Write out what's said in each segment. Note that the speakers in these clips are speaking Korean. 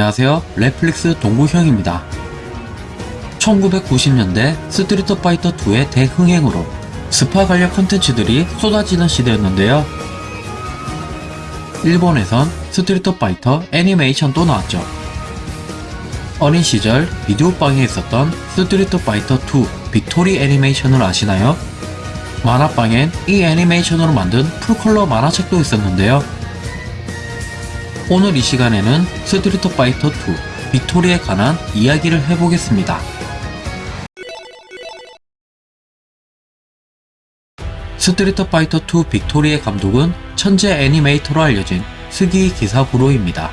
안녕하세요. 넷플릭스 동구형입니다. 1990년대 스트리트 파이터 2의 대흥행으로 스파 관련 컨텐츠들이 쏟아지는 시대였는데요. 일본에선 스트리트 파이터 애니메이션도 나왔죠. 어린 시절 비디오방에 있었던 스트리트 파이터 2 빅토리 애니메이션을 아시나요? 만화방엔 이 애니메이션으로 만든 full color 만화책도 있었는데요. 오늘 이 시간에는 스트리트 파이터 2 빅토리에 관한 이야기를 해보겠습니다. 스트리트 파이터 2 빅토리의 감독은 천재 애니메이터로 알려진 스기이 기사부로입니다.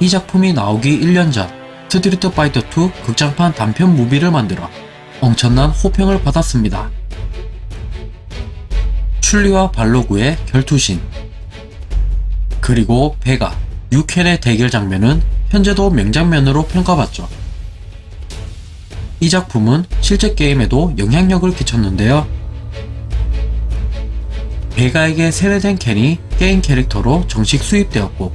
이 작품이 나오기 1년 전 스트리트 파이터 2 극장판 단편 무비를 만들어 엄청난 호평을 받았습니다. 춘리와 발로그의 결투신 그리고 베가, 류켄의 대결 장면은 현재도 명장면으로 평가받죠. 이 작품은 실제 게임에도 영향력을 끼쳤는데요. 베가에게 세뇌된 켄이 게임 캐릭터로 정식 수입되었고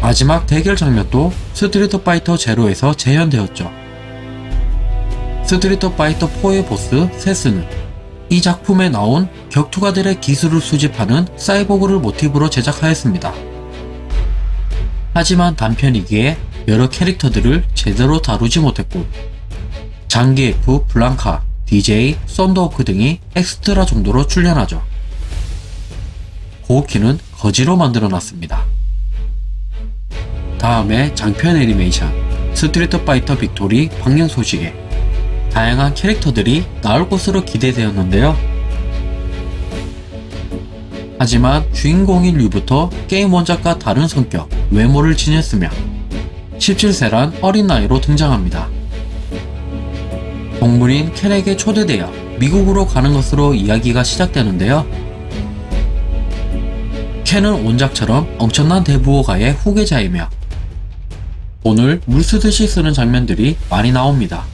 마지막 대결 장면도 스트리트 파이터 제로에서 재현되었죠. 스트리트 파이터 4의 보스 세스는 이 작품에 나온 격투가들의 기술을 수집하는 사이보그를 모티브로 제작하였습니다. 하지만 단편이기에 여러 캐릭터들을 제대로 다루지 못했고 장기에프, 블랑카, DJ, 썬더호크 등이 엑스트라 정도로 출연하죠. 고우키는 거지로 만들어놨습니다. 다음에 장편 애니메이션 스트리트 파이터 빅토리 방영 소식에 다양한 캐릭터들이 나올 것으로 기대되었는데요. 하지만 주인공인 류부터 게임 원작과 다른 성격, 외모를 지녔으며 17세란 어린 나이로 등장합니다. 동문인 켄에게 초대되어 미국으로 가는 것으로 이야기가 시작되는데요. 켄은 원작처럼 엄청난 대부호가의 후계자이며 돈을 물쓰듯이 쓰는 장면들이 많이 나옵니다.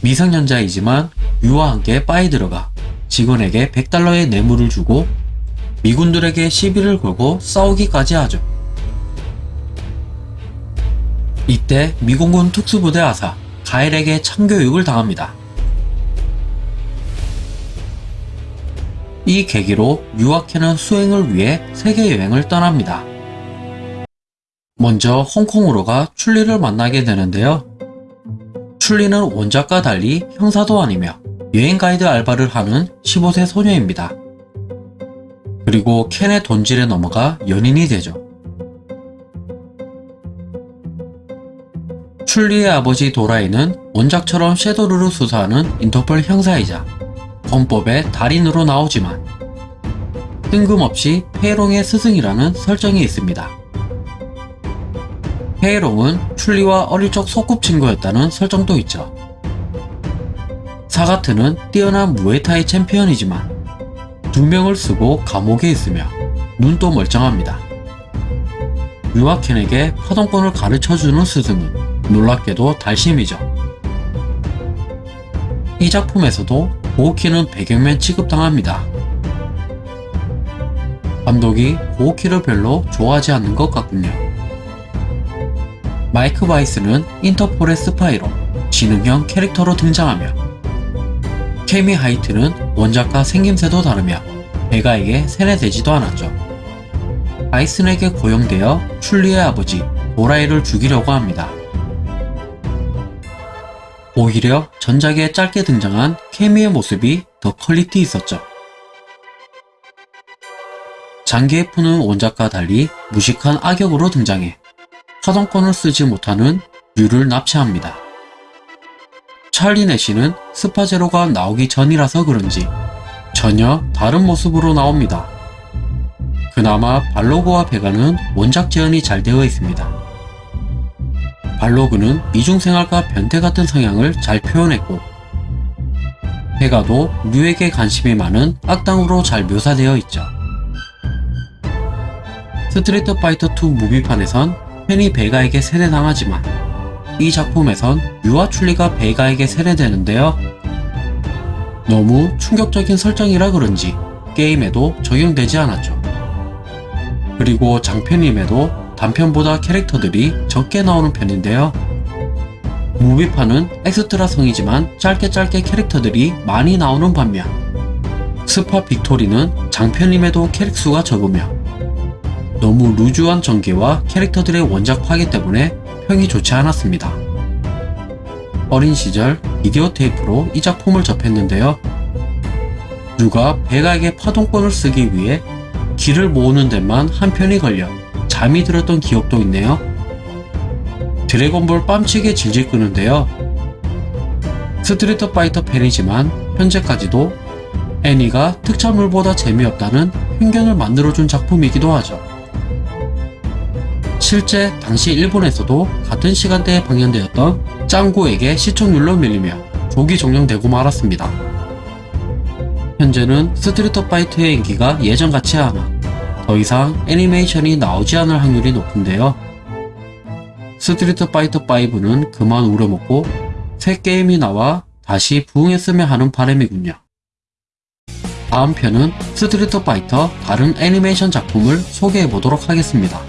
미성년자이지만 유와 함께 바에 들어가 직원에게 100달러의 뇌물을 주고 미군들에게 시비를 걸고 싸우기까지 하죠. 이때 미공군 특수부대 아사 가일에게 참교육을 당합니다. 이 계기로 유아케는 수행을 위해 세계여행을 떠납니다. 먼저 홍콩으로 가 출리를 만나게 되는데요. 출리는 원작과 달리 형사도 아니며 여행 가이드 알바를 하는 15세 소녀입니다. 그리고 켄의 돈질에 넘어가 연인이 되죠. 출리의 아버지 도라이는 원작처럼 섀도르를 수사하는 인터폴 형사이자 권법의 달인으로 나오지만 뜬금없이 페이롱의 스승이라는 설정이 있습니다. 페이롱은 춘리와 어릴 적 소꿉친구였다는 설정도 있죠. 사가트는 뛰어난 무에타이 챔피언이지만 누명을 쓰고 감옥에 있으며 눈도 멀쩡합니다. 류와 켄에게 파동권을 가르쳐주는 스승은 놀랍게도 달심이죠. 이 작품에서도 고우키는 배경맨 취급당합니다. 감독이 고우키를 별로 좋아하지 않는 것 같군요. 마이크 바이슨은 인터폴의 스파이로 지능형 캐릭터로 등장하며 캐미 화이트는 원작과 생김새도 다르며 베가에게 세뇌되지도 않았죠. 바이슨에게 고용되어 춘리의 아버지 도라이를 죽이려고 합니다. 오히려 전작에 짧게 등장한 캐미의 모습이 더 퀄리티 있었죠. 장기에프는 원작과 달리 무식한 악역으로 등장해 파동권을 쓰지 못하는 류를 납치합니다. 찰리 내시는 스파제로가 나오기 전이라서 그런지 전혀 다른 모습으로 나옵니다. 그나마 발로그와 베가는 원작 재현이 잘 되어 있습니다. 발로그는 이중생활과 변태 같은 성향을 잘 표현했고 베가도 류에게 관심이 많은 악당으로 잘 묘사되어 있죠. 스트리트 파이터 2 무비판에선 켄이 베가에게 세뇌당하지만 이 작품에선 류와 춘리가 베가에게 세뇌되는데요. 너무 충격적인 설정이라 그런지 게임에도 적용되지 않았죠. 그리고 장편임에도 단편보다 캐릭터들이 적게 나오는 편인데요. 무비판은 엑스트라성이지만 짧게 짧게 캐릭터들이 많이 나오는 반면 스파 빅토리는 장편임에도 캐릭수가 적으며 너무 루즈한 전개와 캐릭터들의 원작 파괴 때문에 평이 좋지 않았습니다. 어린 시절 비디오 테이프로 이 작품을 접했는데요. 류가 베가에게 파동권을 쓰기 위해 기를 모으는 데만 한 편이 걸려 잠이 들었던 기억도 있네요. 드래곤볼 뺨치게 질질 끄는데요. 스트리트 파이터 팬이지만 현재까지도 애니가 특촬물보다 재미없다는 편견을 만들어준 작품이기도 하죠. 실제 당시 일본에서도 같은 시간대에 방영되었던 짱구에게 시청률로 밀리며 조기 종영되고 말았습니다. 현재는 스트리트 파이터의 인기가 예전 같지 않아 더 이상 애니메이션이 나오지 않을 확률이 높은데요. 스트리트 파이터 5는 그만 우려먹고 새 게임이 나와 다시 부흥했으면 하는 바람이군요. 다음 편은 스트리트 파이터 다른 애니메이션 작품을 소개해 보도록 하겠습니다.